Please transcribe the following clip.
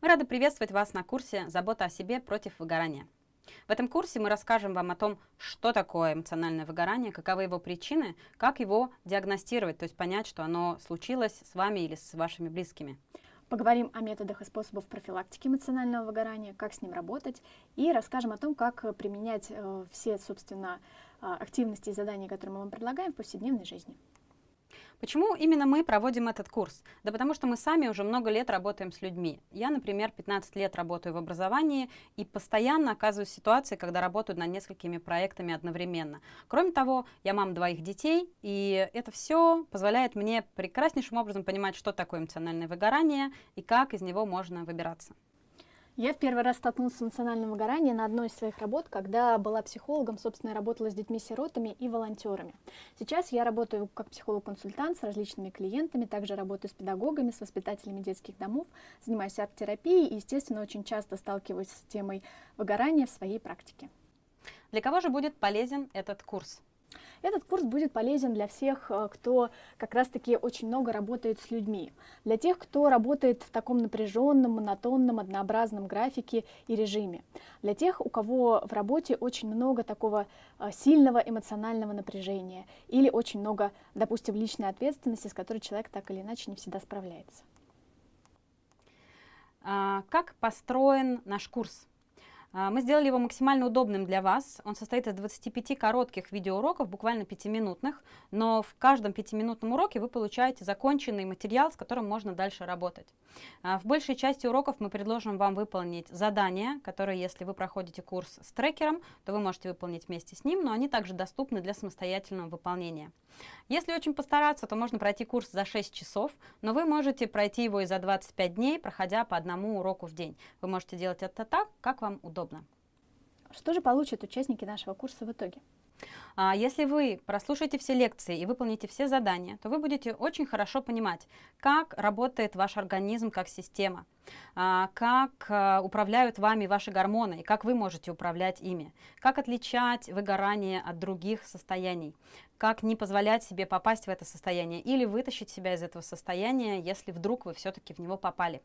Мы рады приветствовать вас на курсе «Забота о себе против выгорания». В этом курсе мы расскажем вам о том, что такое эмоциональное выгорание, каковы его причины, как его диагностировать, то есть понять, что оно случилось с вами или с вашими близкими. Поговорим о методах и способах профилактики эмоционального выгорания, как с ним работать, и расскажем о том, как применять э, все, собственно, э, активности и задания, которые мы вам предлагаем в повседневной жизни. Почему именно мы проводим этот курс? Да потому что мы сами уже много лет работаем с людьми. Я, например, 15 лет работаю в образовании и постоянно оказываюсь в ситуации, когда работаю над несколькими проектами одновременно. Кроме того, я мама двоих детей, и это все позволяет мне прекраснейшим образом понимать, что такое эмоциональное выгорание и как из него можно выбираться. Я в первый раз столкнулась с эмоциональным выгоранием на одной из своих работ, когда была психологом, собственно, работала с детьми-сиротами и волонтерами. Сейчас я работаю как психолог-консультант с различными клиентами, также работаю с педагогами, с воспитателями детских домов, занимаюсь арт-терапией и, естественно, очень часто сталкиваюсь с темой выгорания в своей практике. Для кого же будет полезен этот курс? Этот курс будет полезен для всех, э, кто как раз-таки очень много работает с людьми. Для тех, кто работает в таком напряженном, монотонном, однообразном графике и режиме. Для тех, у кого в работе очень много такого э, сильного эмоционального напряжения или очень много, допустим, личной ответственности, с которой человек так или иначе не всегда справляется. А, как построен наш курс? А, мы сделали его максимально удобным для вас. Он состоит из 25 коротких видеоуроков, буквально 5-минутных, но в каждом 5-минутном уроке вы получаете законченный материал, с которым можно дальше работать. А, в большей части уроков мы предложим вам выполнить задания, которые, если вы проходите курс с трекером, то вы можете выполнить вместе с ним, но они также доступны для самостоятельного выполнения. Если очень постараться, то можно пройти курс за 6 часов, но вы можете пройти его и за 25 дней, проходя по одному уроку в день. Вы можете делать это так, как вам удобно удобно. Что же получат участники нашего курса в итоге? А, если вы прослушаете все лекции и выполните все задания, то вы будете очень хорошо понимать, как работает ваш организм как система, а, как а, управляют вами ваши гормоны и как вы можете управлять ими, как отличать выгорание от других состояний, как не позволять себе попасть в это состояние или вытащить себя из этого состояния, если вдруг вы все-таки в него попали.